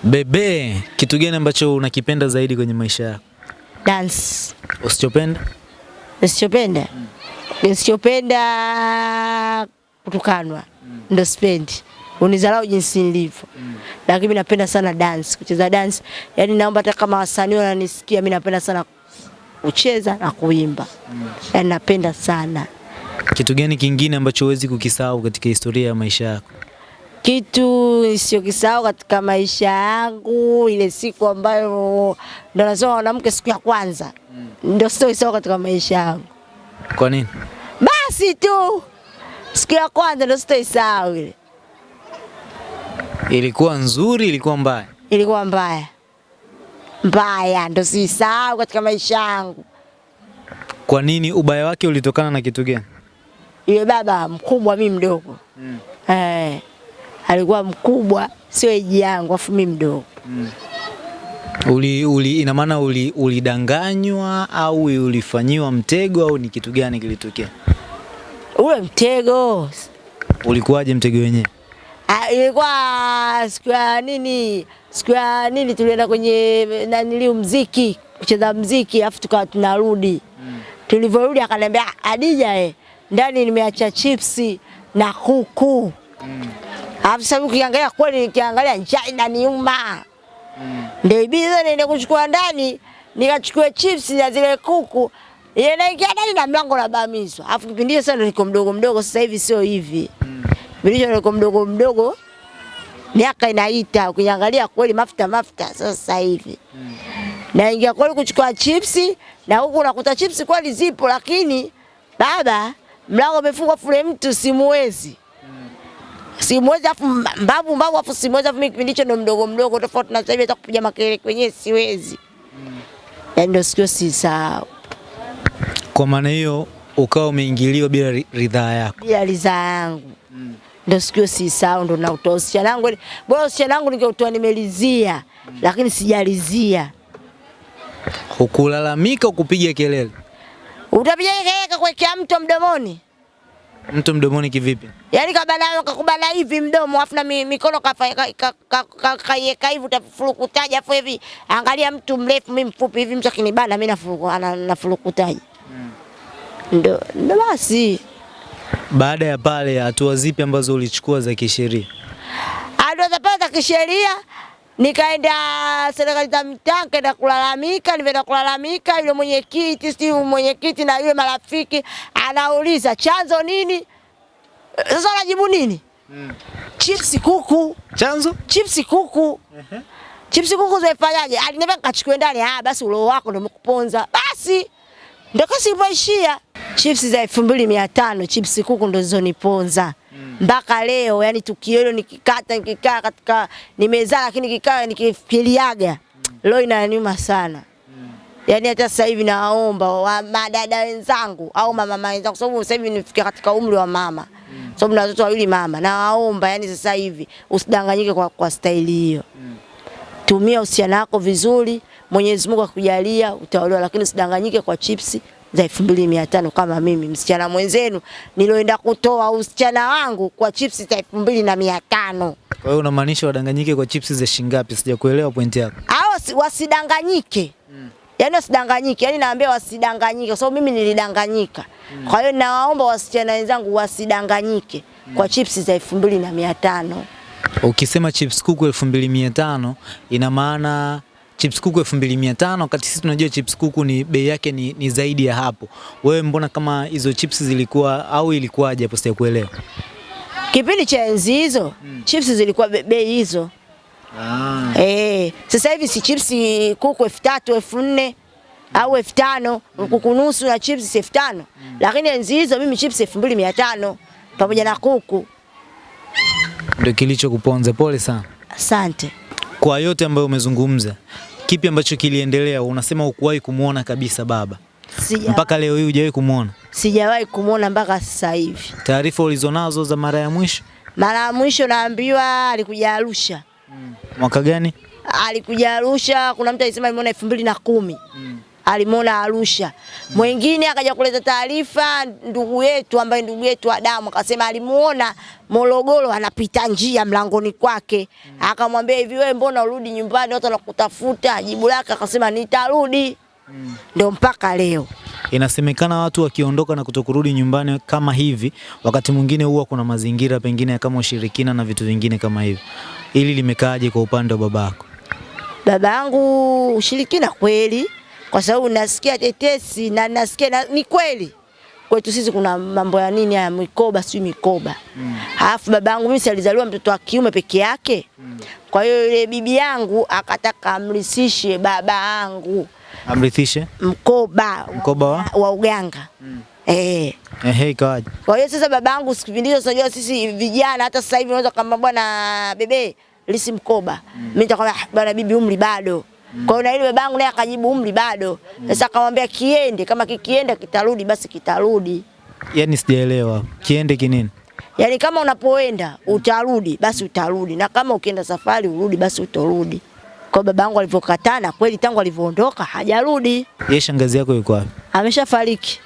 Bebe, kitu gani ambacho unakipenda zaidi kwenye maisha yako? Dance. Usichopenda? Nisichopenda. Usichopenda kutukanwa. Ndio sipendi. unizalau jinsi nilivyo. Lakini mimi napenda sana dance, kucheza dance. Yaani naomba hata kama wasanii wananisikia mimi napenda sana kucheza na kuimba. Yaani napenda sana. Kitu gani kingine ambacho huwezi kukisahau katika historia ya maisha yako? Kitu nisiyokisahau katika maisha yangu ile siku ambayo ndo nasema mwanamke siku ya kwanza. Ndio kisao katika maisha yangu. Kwa nini? Basi tu siku ya kwanza ndo sitoisahau ile, Ilikuwa nzuri, ilikuwa mbaya? ilikuwa mbaya mbaya, ndo siisahau katika maisha yangu. Kwa nini? Ubaya wake ulitokana na kitu gani? Yule baba mkubwa, mimi mdogo mm. eh, alikuwa mkubwa, sio eji yangu, afu mimi mdogo. Uli, uli, ina maana uli, ulidanganywa au ulifanyiwa mtego au ni kitu gani kilitokea? Ule mtego Ulikuwaje mtego wenyewe? Ah, ilikuwa siku ya nini, siku ya nini, tulienda kwenye nanili mziki kucheza mziki, afu tukawa tunarudi. mm. Tulivyorudi akaniambia Adija, eh, ndani nimeacha chipsi na kuku. Alafu sasa ukiangalia kweli, nikiangalia njaa inaniuma, ndio ibiza niende kuchukua ndani, nikachukua chips na zile kuku ile naingia ndani na mlango unabamizwa. Alafu kipindi hicho niko mdogo mdogo, sasa hivi sio hivi. Kipindi hicho niko mdogo mdogo, miaka inaita, ukiangalia kweli mafuta mafuta sasa hivi. Mm. Naingia kweli kuchukua chipsi na huku nakuta chipsi kweli zipo, lakini baba mlango umefungwa, fule mtu simuwezi. Simwezi afu mbavu mbavu afu simwezi afu mimi kipindi hicho ndo mdogo mdogo tofauti na sasa hivi hata kupiga makelele kwenyewe siwezi. Yaani ndo sikio sisahau. Kwa maana hiyo ukawa umeingiliwa bila ri- ridhaa yako. Bila ridhaa yangu. Ndo sikio sisahau ndo na utoa usichana wangu. Bora usichana wangu ningeutoa nimelizia lakini sijalizia. Hukulalamika, kupiga kelele. Utapiga kelele kuwekea mto mdomoni? Mtu mdomoni kivipi? Yaani kabana kakubala hivi mdomo afu na mikono kafanya ka- ka- ka- ka- kaiweka hivi utafurukutaje afu hivi angalia mtu mrefu mimi mfupi hivi mtu akinibana mimi nafuruku ana- Ndo ndo basi. Baada ya pale, hatua zipi ambazo ulichukua za kisheria? Hatua za pale za kisheria nikaenda serikali za mitaa nikaenda kulalamika, nimeenda kulalamika, yule mwenyekiti si mwenyekiti na yule marafiki anauliza chanzo nini? Sasa unajibu nini? Mm. Chips kuku. Chanzo? chipsi kuku Uh -huh. chipsi kuku zimefanyaje? Aliniambia nikachukue ndani. Ah, basi ulo wako ndio umekuponza. Basi ndio kasi ipoishia. Chipsi za elfu mbili mia tano chipsi kuku ndo zilizoniponza mpaka leo. Yani tukio hilo nikikata nikikaa katika nimezaa, lakini nikikaa nikifikiriaga leo inaniuma sana. Yani hata sasa hivi nawaomba wa madada wenzangu au mama wenzangu, kwa sababu sasa hivi nifikia katika umri wa mama, sababu na watoto wawili mama, nawaomba yani sasa hivi usidanganyike kwa, kwa staili hiyo. Tumia uhusiano wako vizuri, Mwenyezi Mungu akujalia utaolewa, lakini usidanganyike kwa chipsi za elfu mbili mia tano kama mimi msichana mwenzenu niloenda kutoa usichana wangu kwa chipsi za elfu mbili na mia tano. Kwa hiyo unamaanisha wadanganyike kwa chipsi za shilingi ngapi? Sijakuelewa point yako. hao wasidanganyike. Mm. yaani wasidanganyike, yaani naambia wasidanganyike, kwa sababu mimi nilidanganyika. Mm. Kwa hiyo nawaomba wasichana wenzangu wasidanganyike mm. kwa chipsi za elfu mbili na mia tano. Ukisema chips kuku 2500 ina maana chips kuku 2500 wakati sisi tunajua chips kuku ni bei yake ni, ni zaidi ya hapo. Wewe mbona kama hizo chips zilikuwa au ilikuwaje hapo sijakuelewa? Kipindi cha enzi hizo hmm. chips zilikuwa bei hizo. Ah. Eh, sasa hivi si chips kuku 3000 4000 au elfu tano kuku nusu na chips elfu tano lakini enzi hizo mimi chips elfu mbili mia tano pamoja na kuku. Ndio kilichokuponza. Pole sana. Asante. Kwa yote ambayo umezungumza, kipi ambacho kiliendelea? Unasema hukuwahi kumwona kabisa baba Sijawai. mpaka leo hii hujawahi kumwona. sijawahi kumwona mpaka sasa hivi. Taarifa ulizonazo za mara ya mwisho Mara ya mwisho naambiwa alikuja Arusha, mwaka gani? alikuja Arusha. Kuna mtu alisema alimuona elfu mbili na kumi alimuona Arusha. Mwingine akaja kuleta taarifa, ndugu yetu ambaye ndugu yetu Adamu akasema alimuona Morogoro anapita njia mlangoni kwake, akamwambia hivi, wewe mbona urudi nyumbani, watu wanakutafuta? Jibu lake akasema nitarudi. Ndio mpaka leo. Inasemekana watu wakiondoka na kutokurudi nyumbani kama hivi, wakati mwingine huwa kuna mazingira pengine kama ushirikina na vitu vingine kama hivyo. Ili limekaaje kwa upande wa babako? baba yangu ushirikina kweli, kwa sababu nasikia tetesi na nasikia na, ni kweli. Kwetu sisi kuna mambo ya nini ya mikoba, sijui mikoba. Alafu baba yangu mimi si alizaliwa mtoto wa kiume peke yake, kwa hiyo yule bibi yangu akataka amrithishe baba yangu. Amrithishe? Mkoba. Mkoba wa? Wa uganga. Eh. ehe, ikawaje? Kwa hiyo sasa babangu sikipindi hicho unajua sisi vijana hata sasa hivi unaweza kama bwana bebe lisi mkoba. Mimi nitakwambia "Ah, bwana bibi umri bado. Kwa hiyo na ile babangu naye akajibu umri bado. Sasa akamwambia kiende kama kikienda kitarudi basi kitarudi. Yaani sijaelewa. Kiende kinini? Yaani kama unapoenda utarudi basi utarudi na kama ukienda safari urudi basi utorudi. Kwa babangu alivyokatana kweli tangu alivyoondoka hajarudi. Yeye shangazi yako yuko wapi? Ameshafariki.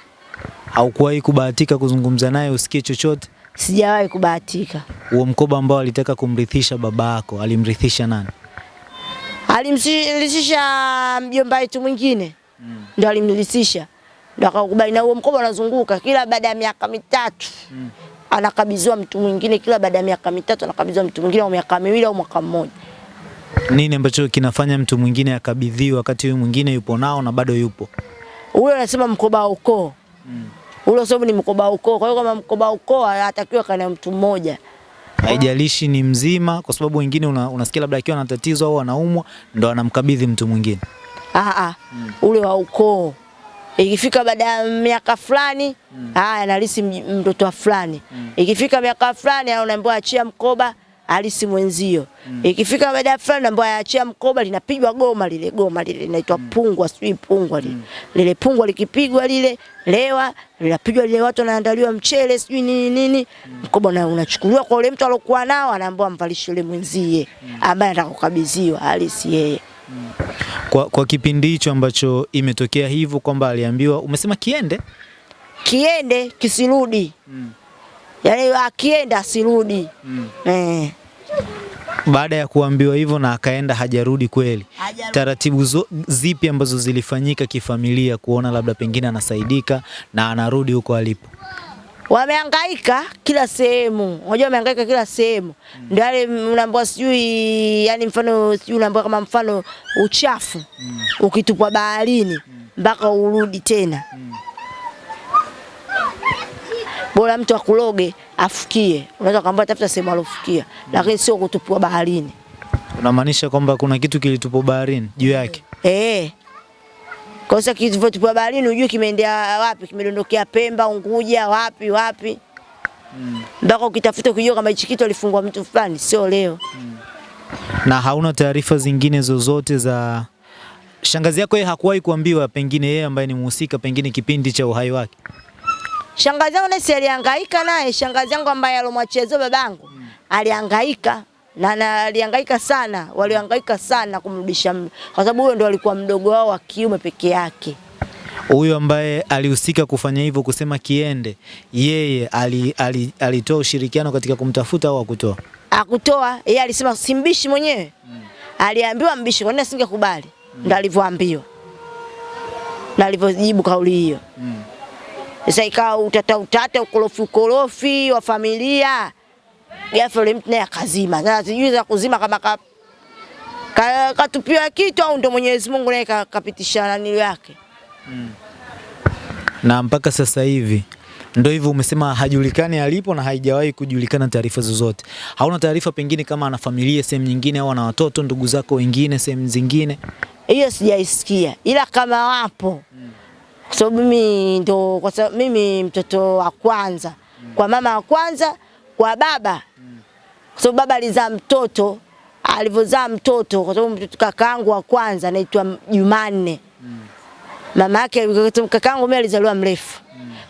Haukuwahi kubahatika kuzungumza naye usikie chochote? Sijawahi kubahatika. Huo mkoba ambao alitaka kumrithisha baba yako, alimrithisha nani? Alimrithisha mjomba wetu mwingine mm. ndo alimlisisha ndo akakubali, na huo mkoba unazunguka kila baada ya miaka mitatu mm. anakabidhiwa mtu mwingine, kila baada ya miaka mitatu anakabidhiwa mtu mwingine, au miaka miwili au mwaka mmoja. Nini ambacho kinafanya mtu mwingine akabidhiwa wakati huyu mwingine yupo nao na bado yupo? huyo anasema mkoba wa ukoo ule, sababu ni mkoba wa ukoo. Kwa hiyo kama mkoba wa ukoo anatakiwa kana mtu mmoja. Haijalishi ni mzima, kwa sababu wengine una, unasikia labda akiwa na tatizo au anaumwa ndo anamkabidhi mtu mwingine. Ah, ah, ule wa ukoo Ikifika baada ya miaka fulani, haya analisi mtoto wa fulani. Ikifika miaka fulani anaambiwa achia mkoba alisi mwenzio. Mm. Ikifika baada ya fulani ambaye aachia mkoba linapigwa goma lile goma lile linaitwa pungwa, sijui pungwa lile. Mm. Lile pungwa likipigwa lile lewa linapigwa lile watu wanaandaliwa mchele sijui nini nini. Mm. Mkoba na unachukuliwa kwa ule mtu alokuwa nao anaambiwa mvalishe yule mwenzie mm. ambaye anataka kukabidhiwa halisi yeye. Kwa, kwa kipindi hicho ambacho imetokea hivyo kwamba aliambiwa, umesema kiende kiende kisirudi. Yaani akienda asirudi. Eh. baada ya kuambiwa hivyo na akaenda hajarudi kweli. Hajarudi. Taratibu zo, zipi ambazo zilifanyika kifamilia kuona labda pengine anasaidika na anarudi huko alipo? wameangaika kila sehemu. Unajua wameangaika kila sehemu. mm. Ndio yale unaambiwa sijui yani mfano sijui unaambiwa kama mfano uchafu mm. ukitupwa baharini mpaka mm. urudi tena. Bora mtu akuloge afukie. Unaweza kumwambia tafuta sehemu alofukia, lakini sio kutupua baharini. Unamaanisha kwamba kuna kitu kilitupwa baharini juu yake? Eh. Kwa sasa kilivyotupwa baharini unajua kimeendea wapi, kimedondokea Pemba, Unguja, wapi wapi. Mpaka ukitafuta kujua kama hichi kitu alifungwa mtu fulani, sio leo. Na hauna taarifa zingine zozote za shangazi yako? Yeye hakuwahi kuambiwa, pengine yeye ambaye ni mhusika, pengine kipindi cha uhai wake? Shangazi yangu Nesi si alihangaika naye, shangazi yangu ambaye alomwachezo babangu aliangaika na, na alihangaika sana, waliangaika sana kumrudisha, kwa sababu huyo ndo alikuwa mdogo wao wa kiume peke yake. Huyo ambaye alihusika kufanya hivyo, kusema kiende, yeye alitoa ali, ali, alitoa ushirikiano katika kumtafuta au akutoa? Akutoa yeye alisema simbishi mwenyewe. Aliambiwa mbishi, kwa nini asingekubali? Ndo alivyoambiwa. Na alivyojibu kauli hiyo. Sasa ikawa utata utata, ukorofi ukorofi wa familia. Ghafla yule mtu naye akazima. Sasa sijui za kuzima kama ka, ka, katupiwa kitu au ndo Mwenyezi Mungu naye kapitisha nani yake. na mpaka sasa hivi ndo hivyo umesema hajulikani alipo na haijawahi kujulikana taarifa zozote. Hauna taarifa pengine kama ana familia sehemu nyingine au ana watoto ndugu zako wengine sehemu zingine? Hiyo sijaisikia, ila kama wapo kwa sababu mimi ndo kwa sababu mimi mtoto wa kwanza kwa mama wa kwanza kwa baba, kwa sababu baba alizaa mtoto alivyozaa mtoto, kwa sababu kakaangu wa kwanza anaitwa Jumanne mama yake kakaangu mimi alizaliwa mrefu.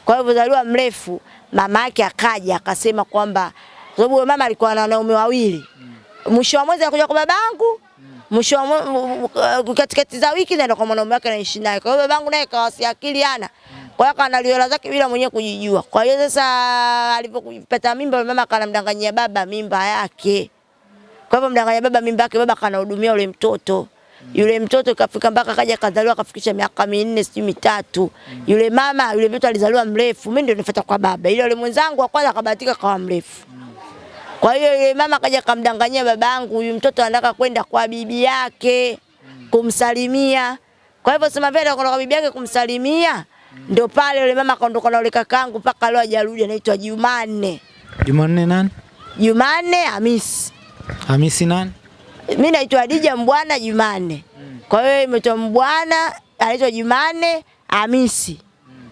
Kwa hivyo alizaliwa mrefu, mama yake akaja akasema kwamba kwa sababu mama alikuwa na wanaume wawili. Mwisho wa mwezi anakuja kwa babangu, mwisho uh, katikati za wiki naenda kwa mwanaume wake naishi naye. Kwa hiyo babangu naye kawasi akili ana. Kwa hiyo kanaliola zake bila mwenyewe kujijua. Kwa hiyo sasa alipopata mimba mama kanamdanganyia baba mimba yake. Kwa hivyo mdanganya baba mimba yake, baba kanahudumia yule mtoto. Yule mtoto kafika mpaka kaja kazaliwa kafikisha miaka minne sijui mitatu. Yule mama yule mtoto alizaliwa mrefu, mimi ndio nifuata kwa baba. Ile yule mwenzangu wa kwanza akabahatika kawa mrefu. Kwa hiyo yule mama kaja kamdanganyia babangu, huyu mtoto anataka kwenda kwa bibi yake kumsalimia. Kwa hivyo sema vile kwa bibi yake kumsalimia, ndio pale yule mama kaondoka na yule kakaangu mpaka leo hajarudi, anaitwa Jumanne. Jumanne nani? Jumanne Hamisi. Hamisi nani? Mimi naitwa Adija Mbwana Jumanne. Kwa hiyo imetwa Mbwana anaitwa Jumanne Hamisi.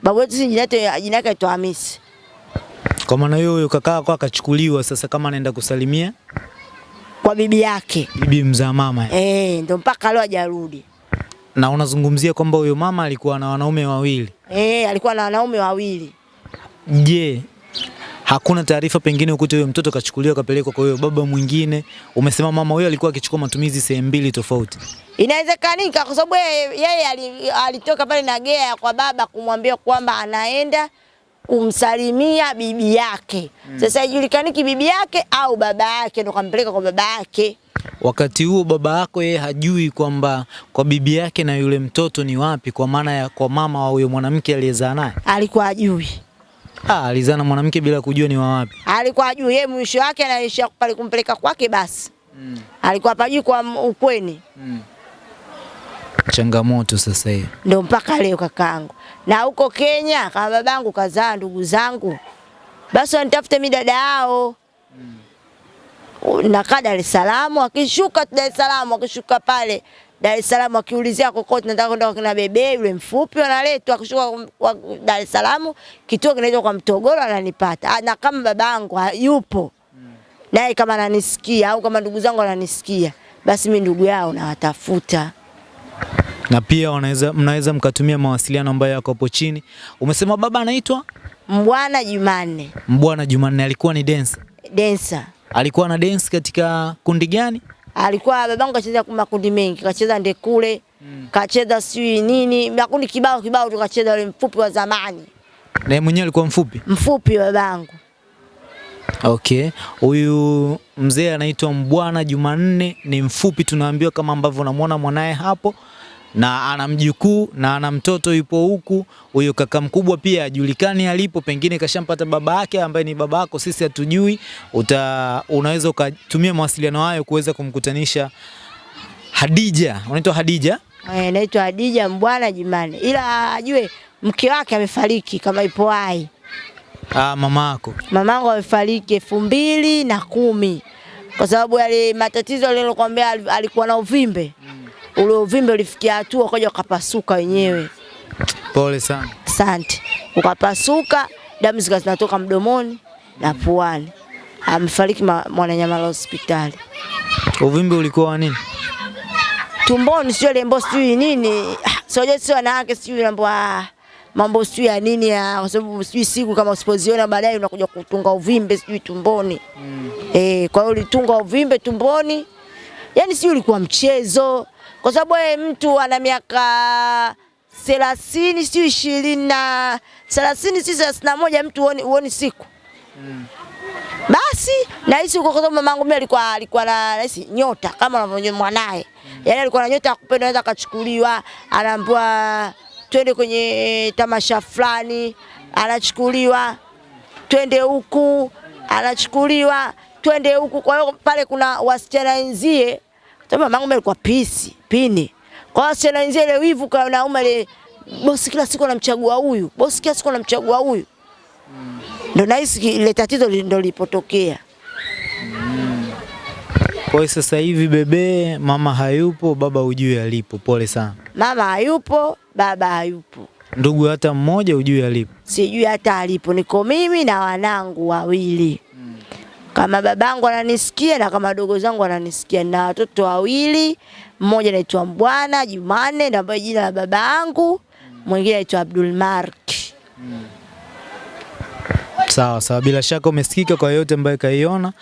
Babu wetu si jina yake jina yake aitwa Hamisi. Kwa maana hiyo huyo kaka yako akachukuliwa sasa kama anaenda kusalimia Kwa bibi yake. bibi mzaa mama. Eh, ndio mpaka leo hajarudi. Na unazungumzia kwamba huyo mama alikuwa na wanaume wawili. Eh, alikuwa na wanaume wawili. Je, hakuna taarifa pengine ukute huyo mtoto kachukuliwa kapelekwa kwa huyo baba mwingine? Umesema mama huyo alikuwa akichukua matumizi sehemu mbili tofauti. Inawezekanika kwa sababu yeye yeye alitoka pale na gea kwa baba kumwambia kwamba anaenda kumsalimia bibi yake. mm. Sasa haijulikaniki bibi yake au baba yake ndo kampeleka kwa baba yake. Wakati huo baba yako yeye hajui kwamba kwa bibi yake na yule mtoto ni wapi, kwa maana ya kwa mama wa huyo mwanamke aliyezaa naye. Alikuwa hajui. Ah, alizaa na mwanamke bila kujua ni wa wapi. alikuwa hajui yeye, mwisho wake anaishia pale kumpeleka kwake basi. Mm. Alikuwa hapajui kwa ukweni. Mm. Changamoto sasa hiyo. Ndio mpaka leo kakaangu. Na huko Kenya kama babangu kazaa ndugu zangu, basi wanitafute mi dada yao. Nakaa Dar es Salaam, akishuka Dar es Salaam, akishuka pale Dar es Salaam akiulizia kokote nataka kwenda kwa kina bebe yule mfupi wanaletwa akishuka Dar es Salaam kituo kinaitwa kwa Mtogoro ananipata. Ah, Na kama babangu yupo. Naye kama ananisikia au kama ndugu zangu wananisikia basi mi ndugu yao nawatafuta. Na pia wanaweza mnaweza mkatumia mawasiliano ambayo yako hapo chini. Umesema baba anaitwa Mbwana Jumanne Mbwana Jumanne, alikuwa ni dance. densa Alikuwa na dance katika kundi gani? alikuwa babangu kacheza makundi mengi, kacheza ndekule mm. kacheza sijui nini makundi kibao kibao, tukacheza yule mfupi wa zamani, Na yeye mwenyewe alikuwa mfupi. mfupi babangu. Okay, huyu mzee anaitwa Mbwana Jumanne, ni mfupi, tunaambiwa kama ambavyo unamwona mwanaye hapo, na ana mjukuu na ana mtoto yupo huku. Huyo kaka mkubwa pia ajulikani alipo, pengine kashampata baba yake ambaye ni baba yako, sisi hatujui. Uta, unaweza ukatumia mawasiliano hayo kuweza kumkutanisha Hadija. Unaitwa Hadija? Eh, naitwa Hadija Mbwana Jimane, ila ajue mke wake amefariki kama ipo hai. Ah, mama yako. Mamangu amefariki elfu mbili na kumi kwa sababu yale matatizo alilokuambia alikuwa na uvimbe ule uvimbe ulifikia hatua ukaja ukapasuka wenyewe. Pole sana. Asante. Ukapasuka, damu zinatoka mdomoni na puani. Amefariki ma- Mwananyamala hospitali. Uvimbe ulikuwa wa nini? Tumboni sio lembo sijui nini. sio Sio sio wanawake sijui mambo ah, mambo sijui ya nini ya kwa sababu sijui siku kama usipoziona baadaye unakuja kutunga uvimbe sijui tumboni. Mm. Eh, kwa hiyo ulitunga uvimbe tumboni. Yaani sijui ulikuwa mchezo. Kwa sababu wewe mtu ana miaka thelathini sio ishirini na thelathini si thelathini na moja mtu uoni, uoni siku mm. basi nahisi huko kwa sababu mamangu mimi alikuwa alikuwa na nahisi nyota kama unavyojua mwanae. Yaani alikuwa na nyota ya kupenda anaweza akachukuliwa, anaambiwa twende kwenye tamasha fulani, anachukuliwa, twende huku, anachukuliwa, twende huku. Kwa hiyo pale kuna wasichana wenzie, sababu mamangu alikuwa pisi, pini. Kwa hiyo wenzie ile wivu kwa naume ile bosi kila siku anamchagua huyu, bosi kila siku anamchagua huyu ndo nahisi ki- ile tatizo li- ndo Mm. Kwa hiyo sasa hivi bebe, mama hayupo, baba hujui alipo. Pole sana. Mama hayupo, baba hayupo, Ndugu hata mmoja hujui alipo. sijui hata alipo. Niko mimi na wanangu wawili, kama babangu ananisikia na kama dogo zangu ananisikia, na watoto wawili, mmoja anaitwa Mbwana Jumane ndio ambaye jina la baba yangu, mwingine anaitwa Abdul Mark. Sawa sawa, bila shaka umesikika. Kwa yote ambayo kaiona,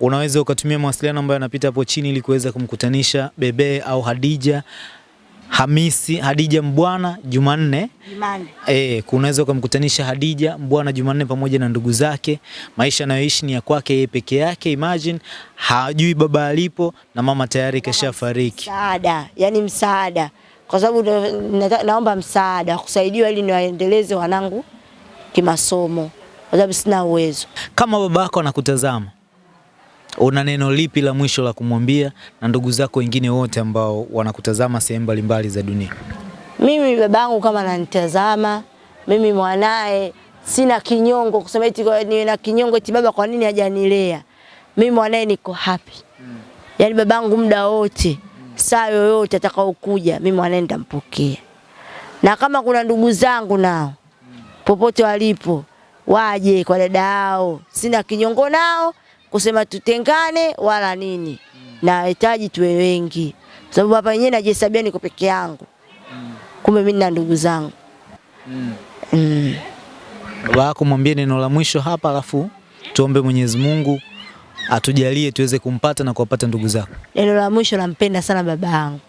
unaweza ukatumia mawasiliano ambayo yanapita hapo chini ili kuweza kumkutanisha bebe au Hadija Hamisi, Hadija Mbwana Jumanne. Jumanne. E, kunaweza ukamkutanisha Hadija Mbwana Jumanne pamoja na ndugu zake. Maisha anayoishi ni ya kwake yeye peke yake. Imagine hajui baba alipo na mama tayari kashafariki. Msaada, yani msaada, kwa sababu na, naomba msaada kusaidiwa ili niwaendeleze wanangu kimasomo, kwa sababu sina uwezo. Kama babako anakutazama, una neno lipi la mwisho la kumwambia na ndugu zako wengine wote ambao wanakutazama sehemu mbalimbali za dunia? Mimi babangu kama ananitazama, mimi mwanae sina kinyongo kusema eti niwe na kinyongo eti baba kwa nini hajanilea. Mimi mwanae niko happy. Yaani babangu muda wote, mm. saa yoyote atakaokuja, mimi mwanae nitampokea. Na kama kuna ndugu zangu nao mm. popote walipo waje kwa dada yao, sina kinyongo nao kusema tutengane wala nini. Nahitaji tuwe wengi, kwa sababu hapa yenyewe najihesabia niko peke yangu kumbe mimi na ndugu zangu mm. Baba yako mwambie neno la mwisho hapa, alafu tuombe Mwenyezi Mungu atujalie tuweze kumpata na kuwapata ndugu zako. Neno la mwisho, nampenda sana baba yangu,